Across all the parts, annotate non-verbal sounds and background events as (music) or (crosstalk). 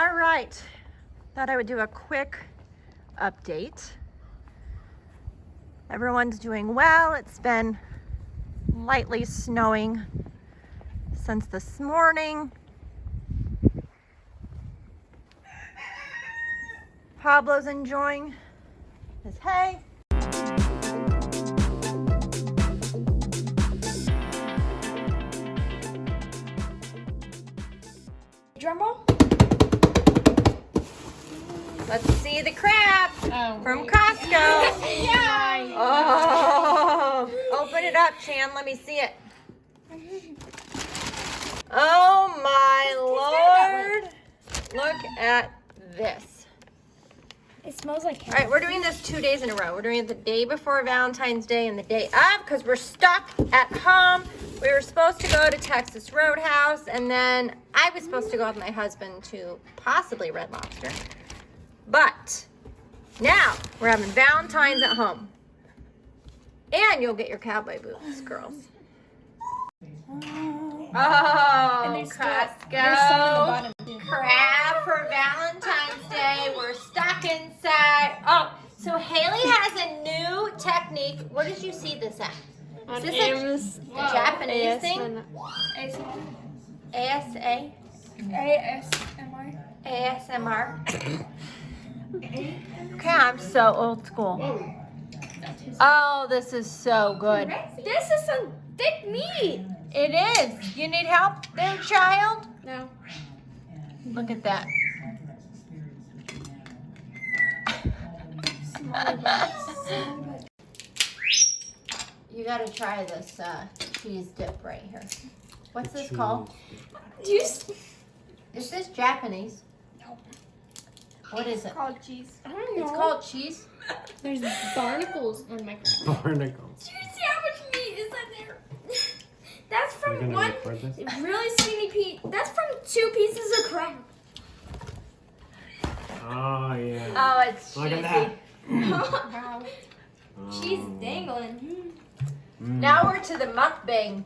All right, thought I would do a quick update. Everyone's doing well. It's been lightly snowing since this morning. Pablo's enjoying his hay. Drum roll. Let's see the crab Oh, from Costco. (laughs) yeah. Oh, open it up, Chan. Let me see it. Oh my lord. Look at this. It smells like All right, we're doing this two days in a row. We're doing it the day before Valentine's Day and the day of because we're stuck at home. We were supposed to go to Texas Roadhouse and then I was supposed to go with my husband to possibly Red Lobster. But now we're having Valentine's at home. And you'll get your cowboy boots, girls. Oh, And there's still- Costco. there's some in the bottom for Valentine's Day. We're stuck inside. Oh, so Haley has a new technique. Where did you see this at? On Is this a, a Japanese thing? ASA? ASMR. ASMR? (coughs) Okay, I'm so old school. Oh, this is so good. This is some thick meat. It is. You need help there, child? No. Look at that. You gotta try this uh, cheese dip right here. What's this called? Do you s- Is this Japanese? No. What is it? called cheese? I don't know. It's called cheese. (laughs) There's barnacles on my (laughs) Barnacles. Do you see how much meat is in there? (laughs) That's from one record this? really skinny piece. That's from two pieces of crab. Oh yeah. Oh, it's Look cheesy. at that. wow. Cheese Oh. dangling. Mm. Now we're to the mukbang.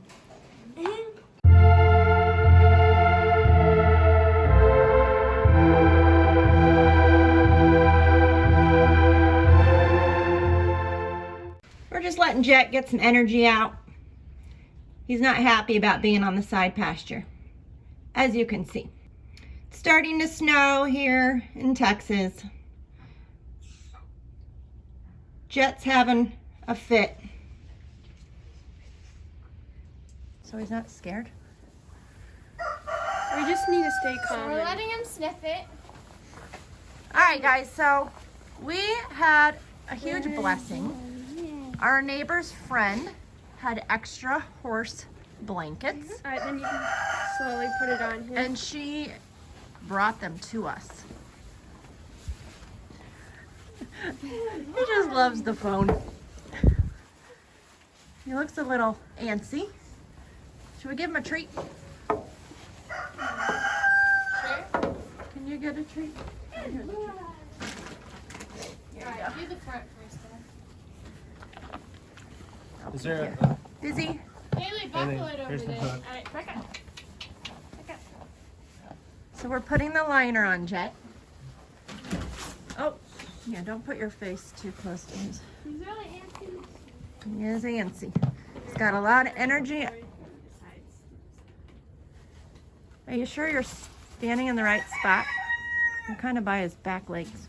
We're just letting Jet get some energy out. He's not happy about being on the side pasture, as you can see. It's starting to snow here in Texas. Jet's having a fit. So he's not scared? We just need to stay calm. We're letting him sniff it. All right, guys, so we had a huge blessing. Our neighbor's friend had extra horse blankets, All right, then you can slowly put it on here. and she brought them to us. he just loves the phone. He looks a little antsy. Should we give him a treat? Can you get a treat? Here you go. Do the front first, Is there a, Busy? Haley, buckle buckle it it over over the there. there. hook. Alright, back up. So we're putting the liner on Jet. Oh, yeah, don't put your face too close to his. He's really antsy. He is antsy. He's got a lot of energy. Are you sure you're standing in the right spot? You're kind of by his back legs.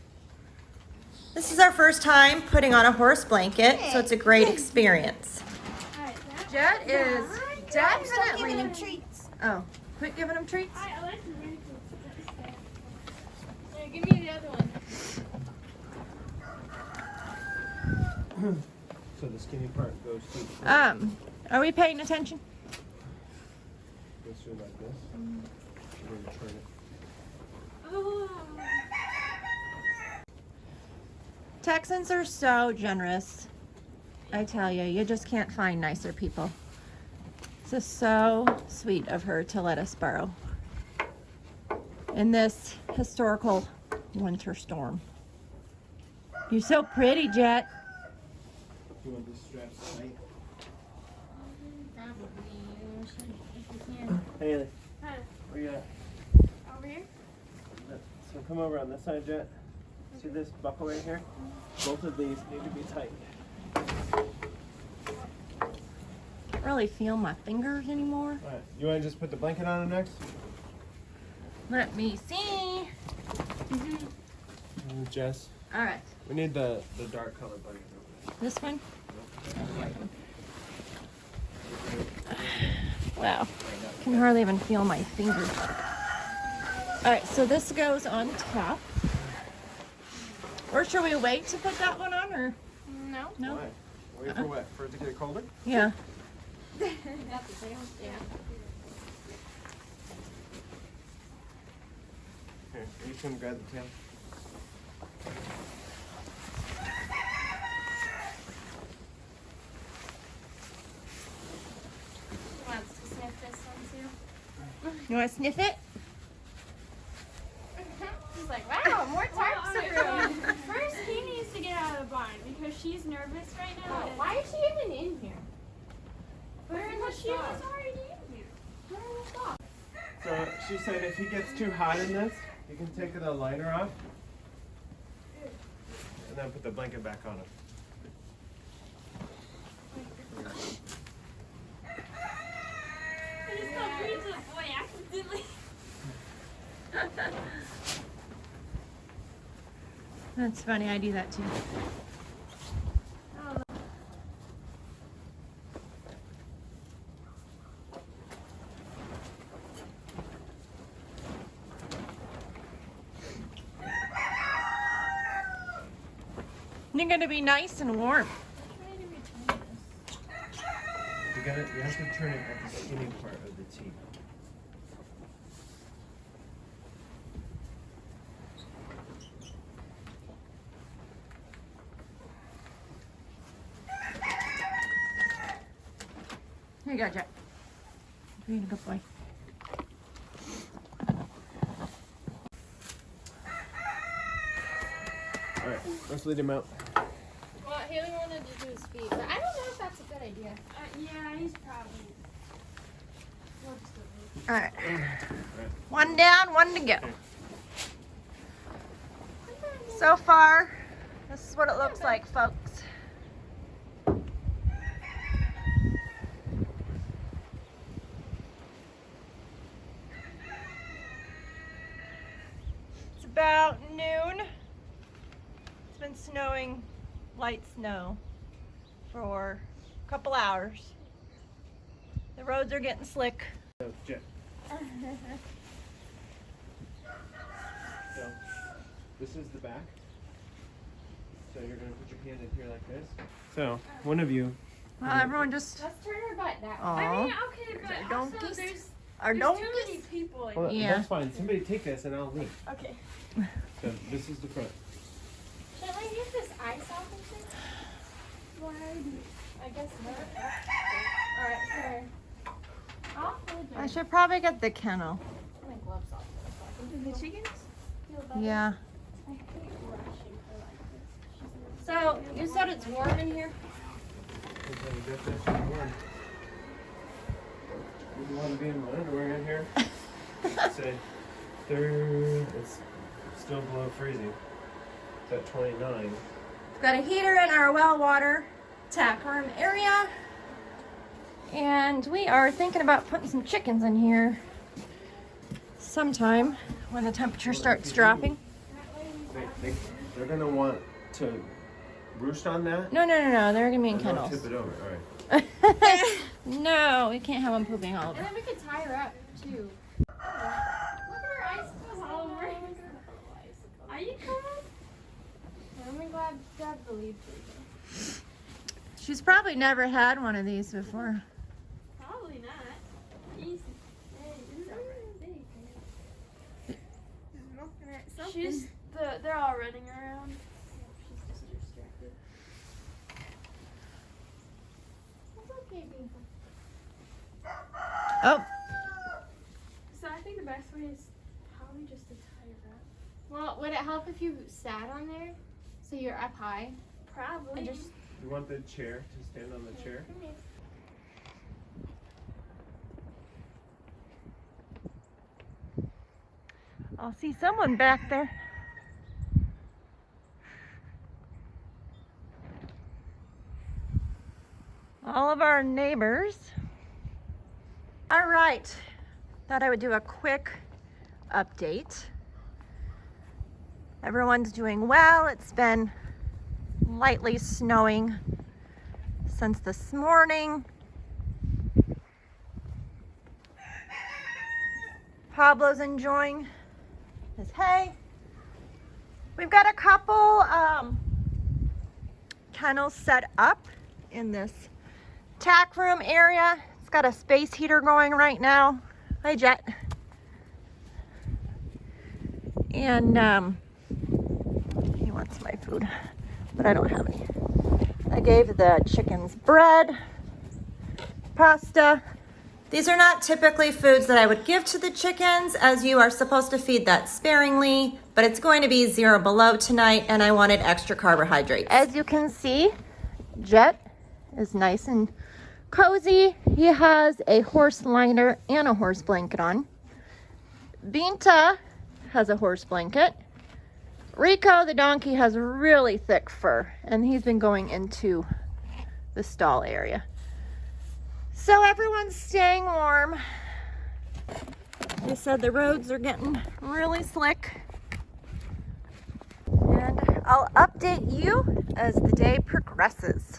This is our first time putting on a horse blanket, so it's a great experience. Alright, that. Jet is definitely. giving him treats. Oh, quit giving him treats. I, I like the very cool. Here, give me the other one. so the skinny part goes through, Um, are we paying attention? goes through like this. We're gonna turn it. Oh. Texans are so generous. I tell you, you just can't find nicer people. This is so sweet of her to let us borrow in this historical winter storm. You're so pretty, Jet. You want these straps tight? Probably. If you can. Haley. Huh. Where you at? Over here? So come over on this side, Jet. See this buckle right here? Both of these need to be tightened. Can't really feel my fingers anymore. Alright, you wanna just put the blanket on him next? Let me see. Uh, Jess, All right, we need the, the dark color blanket this one. Wow, can hardly even feel my fingers. All right, so this goes on top. Or should we wait to put that one on, or No. no? Why? Wait for uh-huh. what? For it to get colder? Yeah. Yeah. Here, you just gonna grab the tail. Wants to sniff this one too. You want to sniff it? (laughs) He's like, wow, more tarps Well, to room. so First, he needs to get out of the barn because she's nervous right now. Oh, why is she even in here? Put her in the Because she was stall. already in here. Put her in the stall. So she said if he gets too hot in this, you can take the liner off. And then put the blanket back on him. I just got free to the boy accidentally. That's funny. I do that too. You're gonna be nice and warm. You gotta, you have to turn it at the skinny part of the T. Here you go, Jack. Being a good boy. Alright, let's lead him out. Well, Haley wanted to do his feet, but I don't know if that's a good idea. Uh, yeah, he's probably. We'll just do it. All right. One down, one to go. So far, this is what it looks like, folks. It's about noon. It's been snowing, light snow, for a couple hours. The roads are getting slick. So, Jet. So, this is the back. So you're gonna put your hand in here like this. So, one of you. Well, everyone just Let's turn her butt that way. I mean, okay, but there also donkeys? there's, are there's don't too many people. in Well, Yeah. that's fine. Somebody take this and I'll leave. Okay. So this is the front. Should I get this ice off and shit? Why I guess not. Alright, here. I'll I should probably get the kennel. My gloves off. can The chickens? feel. Yeah. I hate rushing her like this. So you said it's warm in here. You get this one. You want to be in my underwear in here? (laughs) Say third. It's still below freezing. It's at 29. We've got a heater in our well water tack room area. And we are thinking about putting some chickens in here sometime when the temperature starts dropping. They, they, they're gonna want to roost on that. No, no, no, no. They're gonna be in and don't kennels. tip it over. All right. (laughs) no, we can't have them pooping all And over. then we could tie her up too. Look at her icicles all over. Are you coming? I'm glad God believed her. She's probably never had one of these before. Probably not. Easy. She's the. They're all running around. She's just distracted. It's okay, baby. Oh, So I think the best way is probably just to tie her up. Well, would it help if you sat on there? So you're up high? Probably. And just You want the chair to stand on the chair? I'll see someone back there. All of our neighbors. All right, thought I would do a quick update. Everyone's doing well. It's been lightly snowing since this morning. Pablo's enjoying his hay. We've got a couple um, kennels set up in this tack room area. It's got a space heater going right now. Hi, Jet. And um, wants my food, but I don't have any. I gave the chickens bread, pasta. These are not typically foods that I would give to the chickens as you are supposed to feed that sparingly, but it's going to be zero below tonight and I wanted extra carbohydrates. As you can see, Jet is nice and cozy. He has a horse liner and a horse blanket on. Binta has a horse blanket. Rico, the donkey, has really thick fur, and he's been going into the stall area. So everyone's staying warm. They said the roads are getting really slick. And I'll update you as the day progresses.